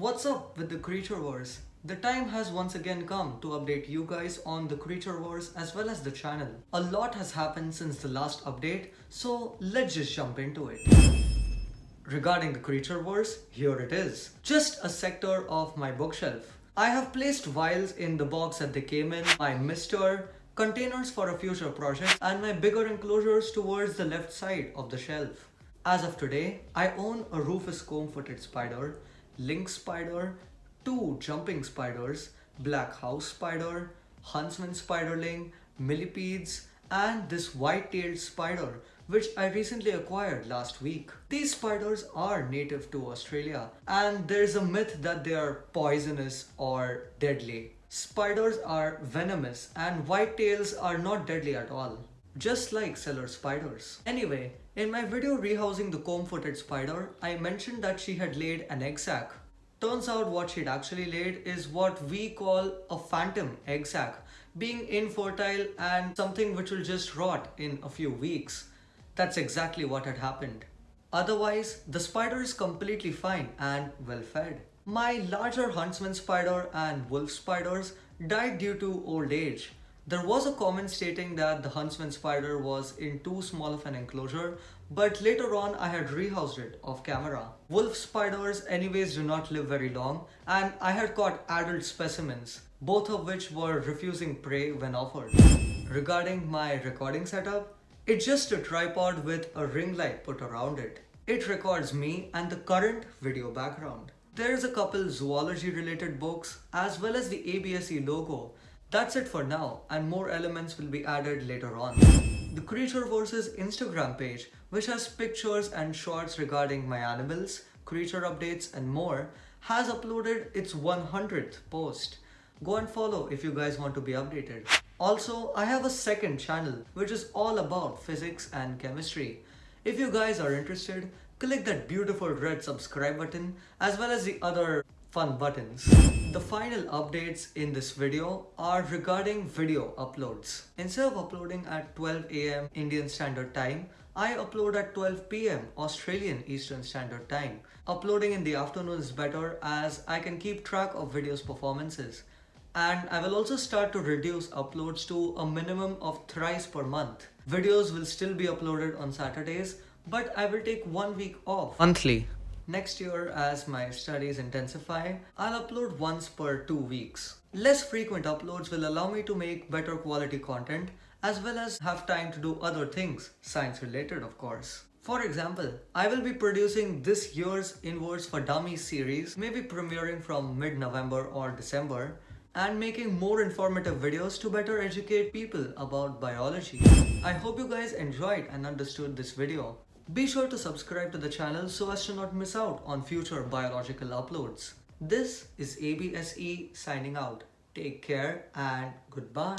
What's up with the Creature Wars? The time has once again come to update you guys on the Creature Wars as well as the channel. A lot has happened since the last update, so let's just jump into it. Regarding the Creature Wars, here it is. Just a sector of my bookshelf. I have placed vials in the box that they came in, my mister, containers for a future project, and my bigger enclosures towards the left side of the shelf. As of today, I own a Rufus comb-footed spider, lynx spider, two jumping spiders, black house spider, huntsman spiderling, millipedes, and this white-tailed spider which I recently acquired last week. These spiders are native to Australia and there's a myth that they are poisonous or deadly. Spiders are venomous and white tails are not deadly at all. Just like cellar spiders. Anyway, in my video rehousing the comb-footed spider, I mentioned that she had laid an egg sac. Turns out what she'd actually laid is what we call a phantom egg sac, being infertile and something which will just rot in a few weeks. That's exactly what had happened. Otherwise, the spider is completely fine and well fed. My larger huntsman spider and wolf spiders died due to old age. There was a comment stating that the huntsman spider was in too small of an enclosure, but later on I had rehoused it off camera. Wolf spiders anyways do not live very long and I had caught adult specimens, both of which were refusing prey when offered. Regarding my recording setup, it's just a tripod with a ring light put around it. It records me and the current video background. There's a couple zoology related books as well as the ABSE logo. That's it for now and more elements will be added later on. The Creature Wars' Instagram page, which has pictures and shorts regarding my animals, creature updates and more, has uploaded its 100th post. Go and follow if you guys want to be updated. Also, I have a second channel which is all about physics and chemistry. If you guys are interested, click that beautiful red subscribe button as well as the other fun buttons. The final updates in this video are regarding video uploads. Instead of uploading at 12 am Indian Standard Time, I upload at 12 pm Australian Eastern Standard Time. Uploading in the afternoon is better as I can keep track of videos performances and I will also start to reduce uploads to a minimum of thrice per month. Videos will still be uploaded on Saturdays, but I will take one week off monthly. Next year, as my studies intensify, I'll upload once per two weeks. Less frequent uploads will allow me to make better quality content as well as have time to do other things, science related of course. For example, I will be producing this year's Inverts for Dummies series, maybe premiering from mid-November or December, and making more informative videos to better educate people about biology. I hope you guys enjoyed and understood this video. Be sure to subscribe to the channel so as to not miss out on future biological uploads. This is ABSE signing out. Take care and goodbye.